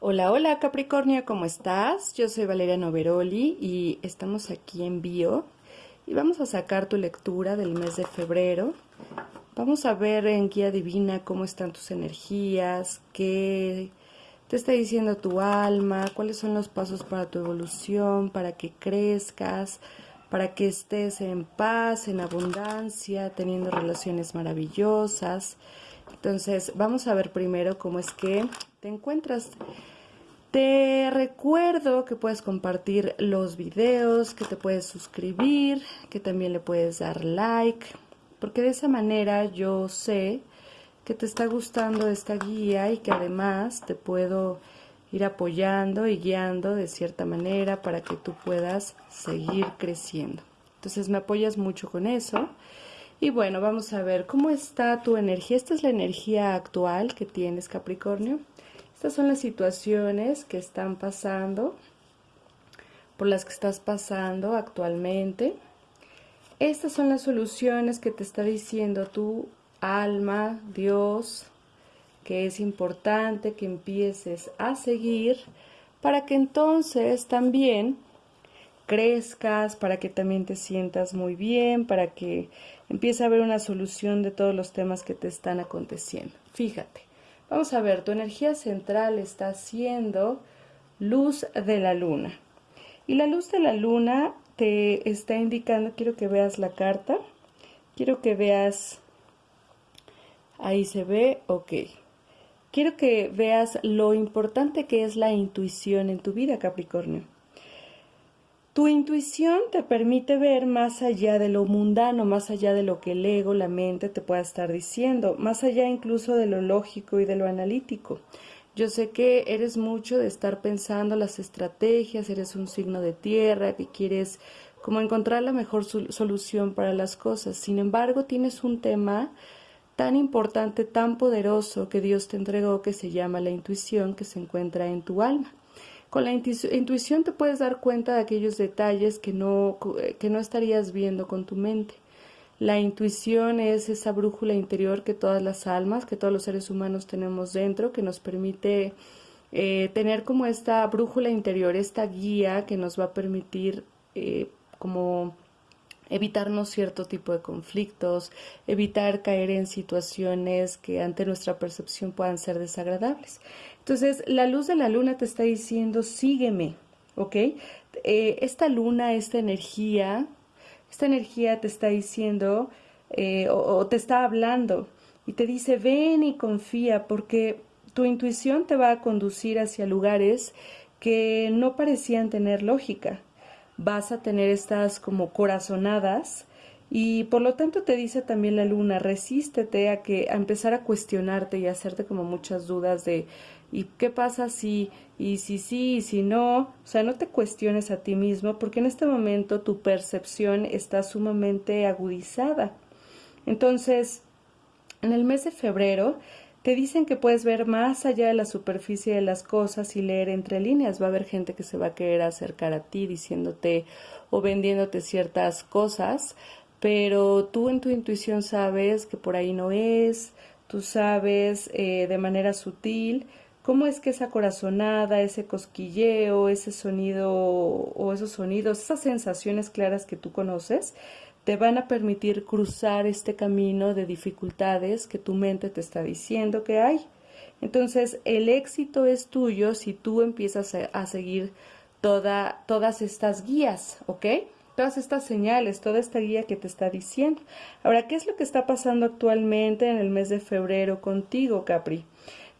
Hola, hola Capricornio, ¿cómo estás? Yo soy Valeria Noveroli y estamos aquí en Bio y vamos a sacar tu lectura del mes de febrero. Vamos a ver en Guía Divina cómo están tus energías, qué te está diciendo tu alma, cuáles son los pasos para tu evolución, para que crezcas, para que estés en paz, en abundancia, teniendo relaciones maravillosas. Entonces, vamos a ver primero cómo es que te encuentras. Te recuerdo que puedes compartir los videos, que te puedes suscribir, que también le puedes dar like, porque de esa manera yo sé que te está gustando esta guía y que además te puedo ir apoyando y guiando de cierta manera para que tú puedas seguir creciendo. Entonces me apoyas mucho con eso. Y bueno, vamos a ver cómo está tu energía. Esta es la energía actual que tienes, Capricornio. Estas son las situaciones que están pasando, por las que estás pasando actualmente. Estas son las soluciones que te está diciendo tu alma, Dios, que es importante que empieces a seguir para que entonces también crezcas, para que también te sientas muy bien, para que empiece a haber una solución de todos los temas que te están aconteciendo. Fíjate, Vamos a ver, tu energía central está siendo luz de la luna. Y la luz de la luna te está indicando, quiero que veas la carta, quiero que veas, ahí se ve, ok. Quiero que veas lo importante que es la intuición en tu vida, Capricornio. Tu intuición te permite ver más allá de lo mundano, más allá de lo que el ego, la mente te pueda estar diciendo, más allá incluso de lo lógico y de lo analítico. Yo sé que eres mucho de estar pensando las estrategias, eres un signo de tierra, que quieres como encontrar la mejor solución para las cosas. Sin embargo, tienes un tema tan importante, tan poderoso que Dios te entregó que se llama la intuición que se encuentra en tu alma. Con la intuición te puedes dar cuenta de aquellos detalles que no, que no estarías viendo con tu mente. La intuición es esa brújula interior que todas las almas, que todos los seres humanos tenemos dentro, que nos permite eh, tener como esta brújula interior, esta guía que nos va a permitir eh, como evitarnos cierto tipo de conflictos, evitar caer en situaciones que ante nuestra percepción puedan ser desagradables. Entonces, la luz de la luna te está diciendo, sígueme, ¿ok? Eh, esta luna, esta energía, esta energía te está diciendo eh, o te está hablando y te dice, ven y confía, porque tu intuición te va a conducir hacia lugares que no parecían tener lógica vas a tener estas como corazonadas y por lo tanto te dice también la luna, resístete a que a empezar a cuestionarte y a hacerte como muchas dudas de ¿y qué pasa si y si sí y si no? O sea, no te cuestiones a ti mismo porque en este momento tu percepción está sumamente agudizada. Entonces, en el mes de febrero te dicen que puedes ver más allá de la superficie de las cosas y leer entre líneas. Va a haber gente que se va a querer acercar a ti diciéndote o vendiéndote ciertas cosas, pero tú en tu intuición sabes que por ahí no es, tú sabes eh, de manera sutil cómo es que esa corazonada, ese cosquilleo, ese sonido o esos sonidos, esas sensaciones claras que tú conoces, te van a permitir cruzar este camino de dificultades que tu mente te está diciendo que hay. Entonces, el éxito es tuyo si tú empiezas a, seguir toda, todas estas guías, ¿ok? Todas estas señales, toda esta guía que te está diciendo. Ahora, ¿qué es lo que está pasando actualmente en el mes de febrero contigo, Capri?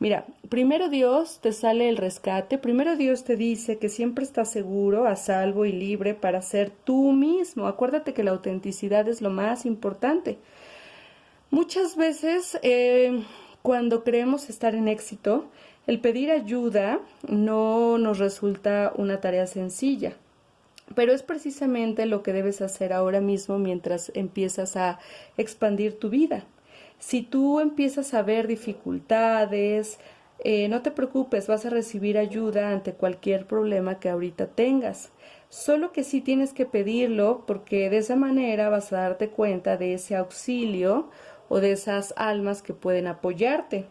Mira, primero Dios te sale el rescate, primero Dios te dice que siempre estás seguro, a salvo y libre para ser tú mismo. Acuérdate que la autenticidad es lo más importante. Muchas veces eh, cuando creemos estar en éxito, el pedir ayuda no nos resulta una tarea sencilla. Pero es precisamente lo que debes hacer ahora mismo mientras empiezas a expandir tu vida. Si tú empiezas a ver dificultades, eh, no te preocupes, vas a recibir ayuda ante cualquier problema que ahorita tengas. Solo que sí tienes que pedirlo porque de esa manera vas a darte cuenta de ese auxilio o de esas almas que pueden apoyarte.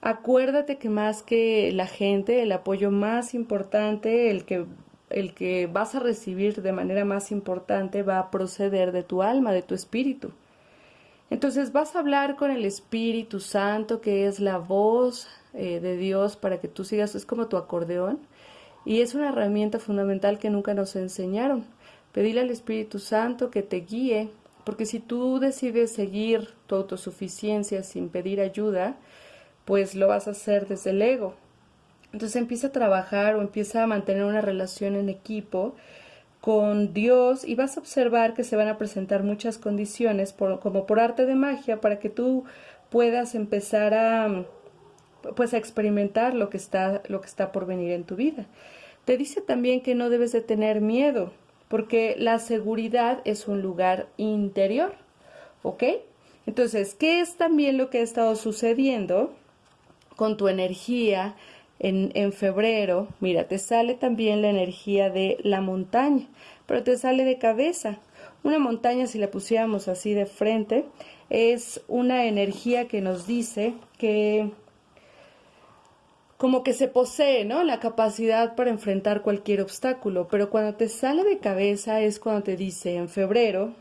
acuérdate que más que la gente, el apoyo más importante, el que, el que vas a recibir de manera más importante va a proceder de tu alma, de tu espíritu. Entonces vas a hablar con el Espíritu Santo, que es la voz eh, de Dios para que tú sigas, es como tu acordeón, y es una herramienta fundamental que nunca nos enseñaron. Pedirle al Espíritu Santo que te guíe, porque si tú decides seguir tu autosuficiencia sin pedir ayuda, pues lo vas a hacer desde el ego. Entonces empieza a trabajar o empieza a mantener una relación en equipo con Dios y vas a observar que se van a presentar muchas condiciones como por arte de magia para que tú puedas empezar a pues a experimentar lo que está lo que está por venir en tu vida. Te dice también que no debes de tener miedo, porque la seguridad es un lugar interior, ¿ok? Entonces, ¿qué es también lo que ha estado sucediendo? con tu energía en, febrero, mira, te sale también la energía de la montaña, pero te sale de cabeza. Una montaña, si la pusiéramos así de frente, es una energía que nos dice que como que se posee, ¿no? La capacidad para enfrentar cualquier obstáculo, pero cuando te sale de cabeza es cuando te dice en febrero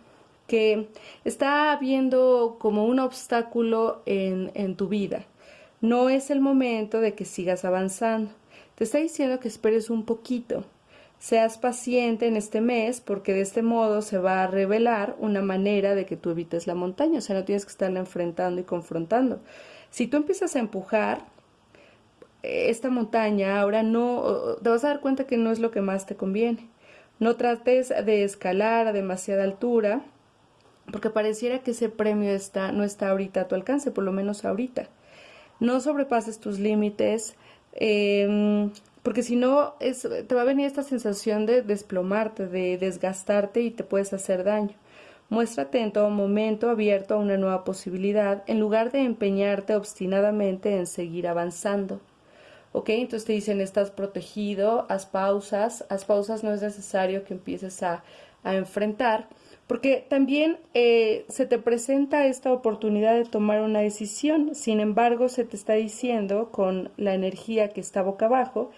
que está habiendo como un obstáculo en, en tu vida no es el momento de que sigas avanzando. Te está diciendo que esperes un poquito. Seas paciente en este mes porque de este modo se va a revelar una manera de que tú evites la montaña. O sea, no tienes que estarla enfrentando y confrontando. Si tú empiezas a empujar esta montaña, ahora no, te vas a dar cuenta que no es lo que más te conviene. No trates de escalar a demasiada altura porque pareciera que ese premio está, no está ahorita a tu alcance, por lo menos ahorita no sobrepases tus límites, em, porque si no te va a venir esta sensación de desplomarte, de desgastarte y te puedes hacer daño. Muéstrate en todo momento abierto a una nueva posibilidad en lugar de empeñarte obstinadamente en seguir avanzando. ¿Ok? Entonces te dicen, estás protegido, haz pausas, haz pausas, no es necesario que empieces a, a enfrentar, porque también eh, se te presenta esta oportunidad de tomar una decisión, sin embargo se te está diciendo con la energía que está boca abajo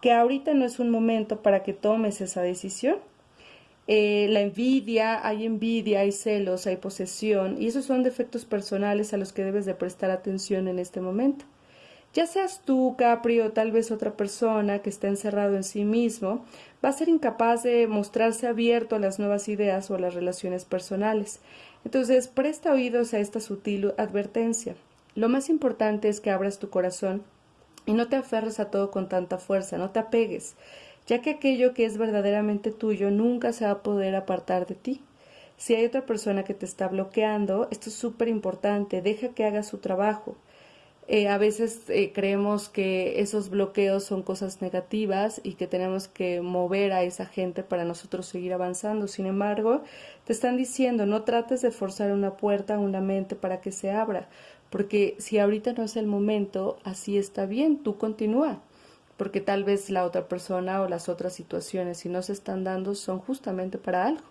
que ahorita no es un momento para que tomes esa decisión. Eh, la envidia, hay envidia, hay celos, hay posesión, y esos son defectos personales a los que debes de prestar atención en este momento. Ya seas tú, Capri, o tal vez otra persona que está encerrado en sí mismo, va a ser incapaz de mostrarse abierto a las nuevas ideas o a las relaciones personales. Entonces, presta oídos a esta sutil advertencia. Lo más importante es que abras tu corazón y no te aferres a todo con tanta fuerza, no te apegues, ya que aquello que es verdaderamente tuyo nunca se va a poder apartar de ti. Si hay otra persona que te está bloqueando, esto es súper importante, deja que haga su trabajo. Eh, a veces eh, creemos que esos bloqueos son cosas negativas y que tenemos que mover a esa gente para nosotros seguir avanzando. Sin embargo, te están diciendo, no trates de forzar una puerta, una mente para que se abra, porque si ahorita no es el momento, así está bien, tú continúa, porque tal vez la otra persona o las otras situaciones, si no se están dando, son justamente para algo.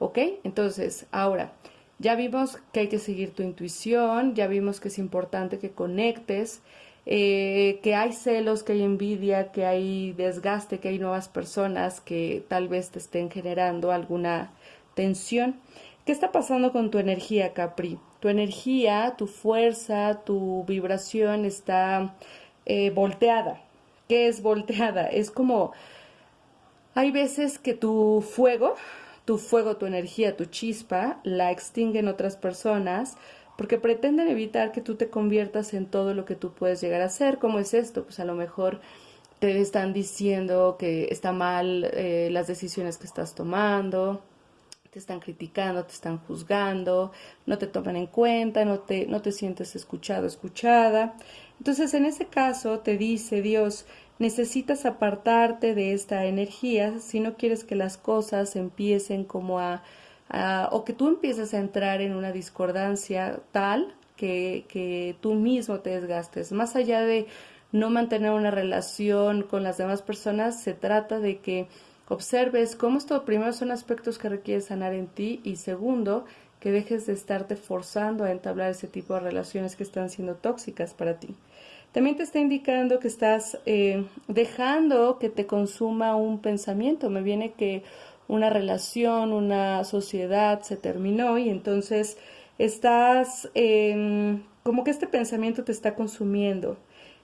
¿Ok? Entonces, ahora, ya vimos que hay que seguir tu intuición, ya vimos que es importante que conectes, eh, que hay celos, que hay envidia, que hay desgaste, que hay nuevas personas que tal vez te estén generando alguna tensión. ¿Qué está pasando con tu energía, Capri? Tu energía, tu fuerza, tu vibración está eh, volteada. ¿Qué es volteada? Es como, hay veces que tu fuego tu fuego, tu energía, tu chispa, la extinguen otras personas porque pretenden evitar que tú te conviertas en todo lo que tú puedes llegar a ser. ¿Cómo es esto? Pues a lo mejor te están diciendo que está mal eh, las decisiones que estás tomando, te están criticando, te están juzgando, no te toman en cuenta, no te, no te sientes escuchado, escuchada. Entonces, en ese caso, te dice Dios, necesitas apartarte de esta energía si no quieres que las cosas empiecen como a, o que tú empieces a entrar en una discordancia tal que, que tú mismo te desgastes. Más allá de no mantener una relación con las demás personas, se trata de que observes cómo esto primero son aspectos que requieres sanar en ti y segundo, que dejes de estarte forzando a entablar ese tipo de relaciones que están siendo tóxicas para ti. también te está indicando que estás eh, dejando que te consuma un pensamiento. Me viene que una relación, una sociedad se terminó y entonces estás em, como que este pensamiento te está consumiendo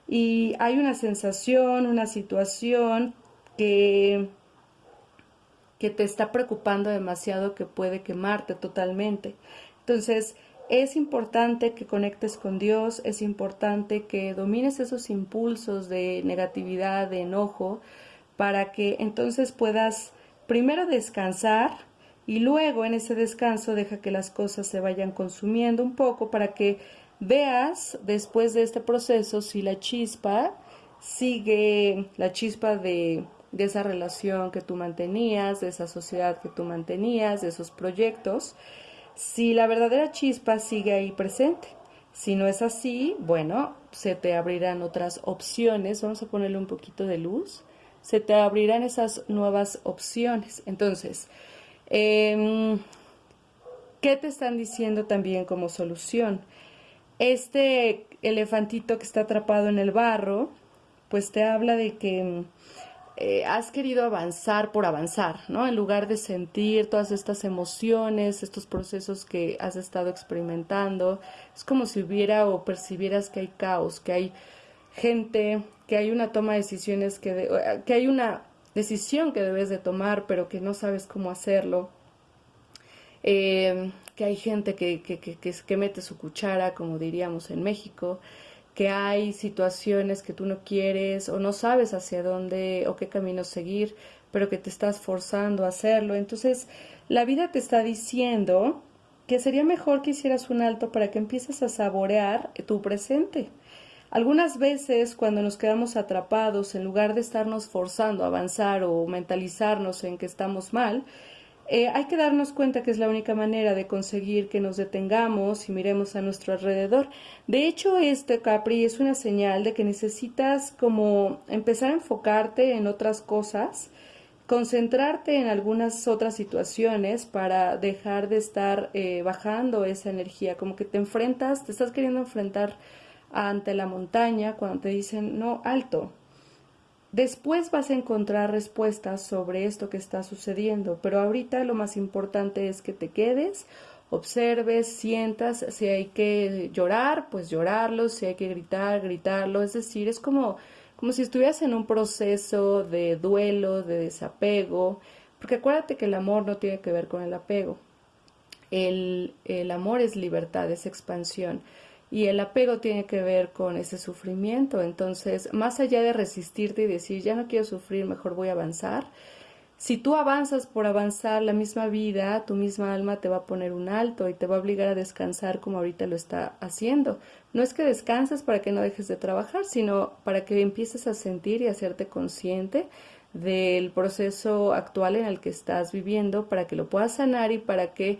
y hay una sensación, una situación que, que te está preocupando demasiado que puede quemarte totalmente. Entonces, es importante que conectes con Dios, es importante que domines esos impulsos de negatividad, de enojo, para que entonces puedas primero descansar y luego en ese descanso deja que las cosas se vayan consumiendo un poco para que veas después de este proceso si la chispa sigue, la chispa de, de esa relación que tú mantenías, de esa sociedad que tú mantenías, de esos proyectos, si la verdadera chispa sigue ahí presente. Si no es así, bueno, se te abrirán otras opciones. Vamos a ponerle un poquito de luz. Se te abrirán esas nuevas opciones. Entonces, em, ¿qué te están diciendo también como solución? Este elefantito que está atrapado en el barro, pues te habla de que eh, has querido avanzar por avanzar, ¿no? En lugar de sentir todas estas emociones, estos procesos que has estado experimentando, es como si hubiera o percibieras que hay caos, que hay gente, que hay una toma de decisiones, que, que hay una decisión que debes de tomar, pero que no sabes cómo hacerlo. Eh, que hay gente que, que, que, que, mete su cuchara, como diríamos en México, que hay situaciones que tú no quieres o no sabes hacia dónde o qué camino seguir, pero que te estás forzando a hacerlo. Entonces, la vida te está diciendo que sería mejor que hicieras un alto para que empieces a saborear tu presente. Algunas veces cuando nos quedamos atrapados, en lugar de estarnos forzando a avanzar o mentalizarnos en que estamos mal, eh, hay que darnos cuenta que es la única manera de conseguir que nos detengamos y miremos a nuestro alrededor. De hecho, este Capri es una señal de que necesitas como empezar a enfocarte en otras cosas, concentrarte en algunas otras situaciones para dejar de estar eh, bajando esa energía, como que te enfrentas, te estás queriendo enfrentar ante la montaña cuando te dicen, no, alto, Después vas a encontrar respuestas sobre esto que está sucediendo, pero ahorita lo más importante es que te quedes, observes, sientas, si hay que llorar, pues llorarlo, si hay que gritar, gritarlo, es decir, es como, como si estuvieras en un proceso de duelo, de desapego, porque acuérdate que el amor no tiene que ver con el apego, el, el amor es libertad, es expansión. Y el apego tiene que ver con ese sufrimiento. Entonces, más allá de resistirte y decir, ya no quiero sufrir, mejor voy a avanzar, si tú avanzas por avanzar la misma vida, tu misma alma te va a poner un alto y te va a obligar a descansar como ahorita lo está haciendo. No es que descanses para que no dejes de trabajar, sino para que empieces a sentir y hacerte consciente del proceso actual en el que estás viviendo, para que lo puedas sanar y para que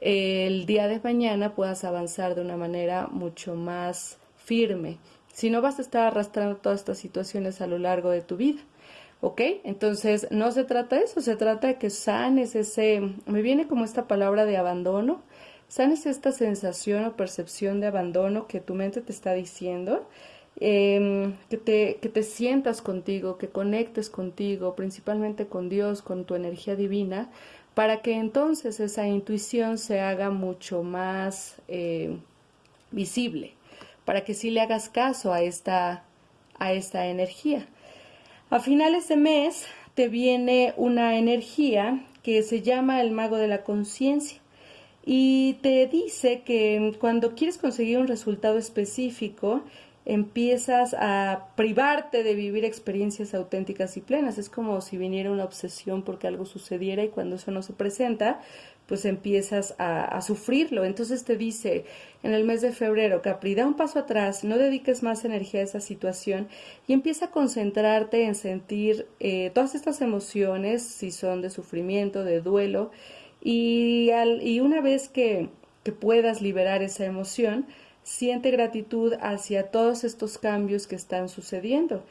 el día de mañana puedas avanzar de una manera mucho más firme. Si no vas a estar arrastrando todas estas situaciones a lo largo de tu vida. ¿Ok? Entonces, no se trata de eso, se trata de que sanes ese, me viene como esta palabra de abandono, sanes esta sensación o percepción de abandono que tu mente te está diciendo, em, que, te, que te sientas contigo, que conectes contigo, principalmente con Dios, con tu energía divina, para que entonces esa intuición se haga mucho más eh, visible, para que sí le hagas caso a esta, a esta energía. A finales de mes te viene una energía que se llama el mago de la conciencia y te dice que cuando quieres conseguir un resultado específico, empiezas a privarte de vivir experiencias auténticas y plenas. Es como si viniera una obsesión porque algo sucediera y cuando eso no se presenta, pues empiezas a, sufrirlo. Entonces te dice en el mes de febrero, Capri, da un paso atrás, no dediques más energía a esa situación y empieza a concentrarte en sentir eh, todas estas emociones, si son de sufrimiento, de duelo, y, al, y una vez que, que puedas liberar esa emoción, siente gratitud hacia todos estos cambios que están sucediendo.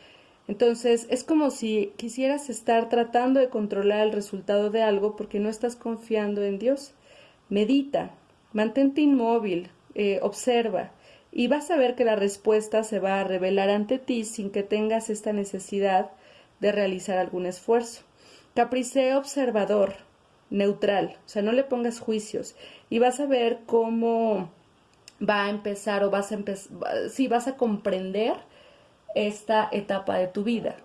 Entonces, es como si quisieras estar tratando de controlar el resultado de algo porque no estás confiando en Dios. Medita, mantente inmóvil, eh, observa y vas a ver que la respuesta se va a revelar ante ti sin que tengas esta necesidad de realizar algún esfuerzo. Capri, observador, neutral, o sea, no le pongas juicios y vas a ver cómo va a empezar o vas a empezar, sí, vas a comprender esta etapa de tu vida.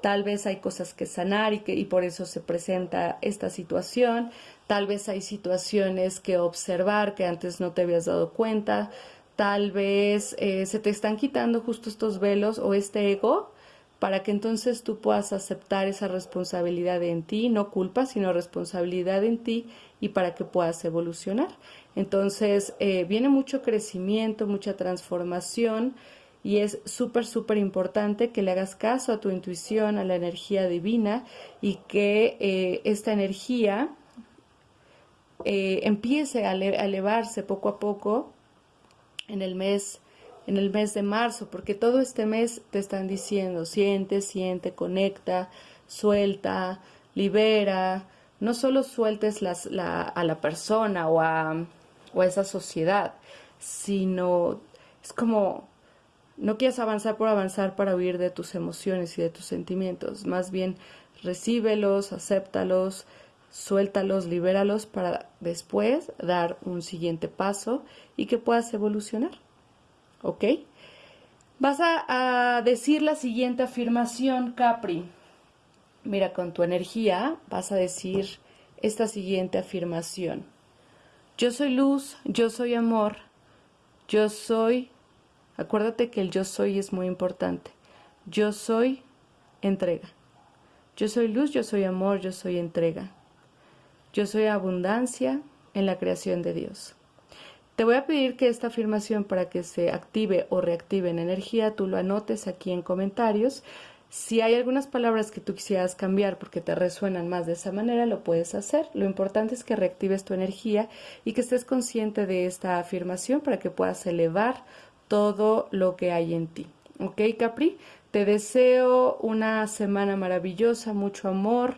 Tal vez hay cosas que sanar y, que, y por eso se presenta esta situación. Tal vez hay situaciones que observar que antes no te habías dado cuenta. Tal vez eh, se te están quitando justo estos velos o este ego para que entonces tú puedas aceptar esa responsabilidad en ti, no culpa, sino responsabilidad en ti y para que puedas evolucionar. Entonces, eh, viene mucho crecimiento, mucha transformación y es súper, súper importante que le hagas caso a tu intuición, a la energía divina y que eh, esta energía eh, empiece a, elevarse poco a poco en el mes en el mes de marzo, porque todo este mes te están diciendo, siente, siente, conecta, suelta, libera, no solo sueltes a la persona o a, o a esa sociedad, sino es como no quieres avanzar por avanzar para huir de tus emociones y de tus sentimientos, más bien recíbelos, acéptalos, suéltalos, libéralos para después dar un siguiente paso y que puedas evolucionar. ¿Ok? Vas a, decir la siguiente afirmación, Capri. Mira, con tu energía vas a decir esta siguiente afirmación. Yo soy luz, yo soy amor, yo soy, acuérdate que el yo soy es muy importante. Yo soy entrega. Yo soy luz, yo soy amor, yo soy entrega. Yo soy abundancia en la creación de Dios. Te voy a pedir que esta afirmación para que se active o reactive en energía, tú lo anotes aquí en comentarios. Si hay algunas palabras que tú quisieras cambiar porque te resuenan más de esa manera, lo puedes hacer. Lo importante es que reactives tu energía y que estés consciente de esta afirmación para que puedas elevar todo lo que hay en ti. ¿Ok, Capri? Te deseo una semana maravillosa, mucho amor,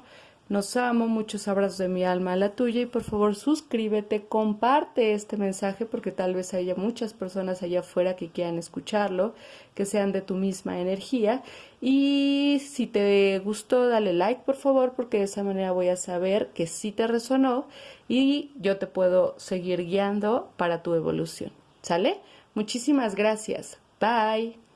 nos amo, muchos abrazos de mi alma a la tuya y por favor suscríbete, comparte este mensaje porque tal vez haya muchas personas allá afuera que quieran escucharlo, que sean de tu misma energía y si te gustó dale like por favor porque de esa manera voy a saber que sí te resonó y yo te puedo seguir guiando para tu evolución. ¿Sale? Muchísimas gracias. Bye.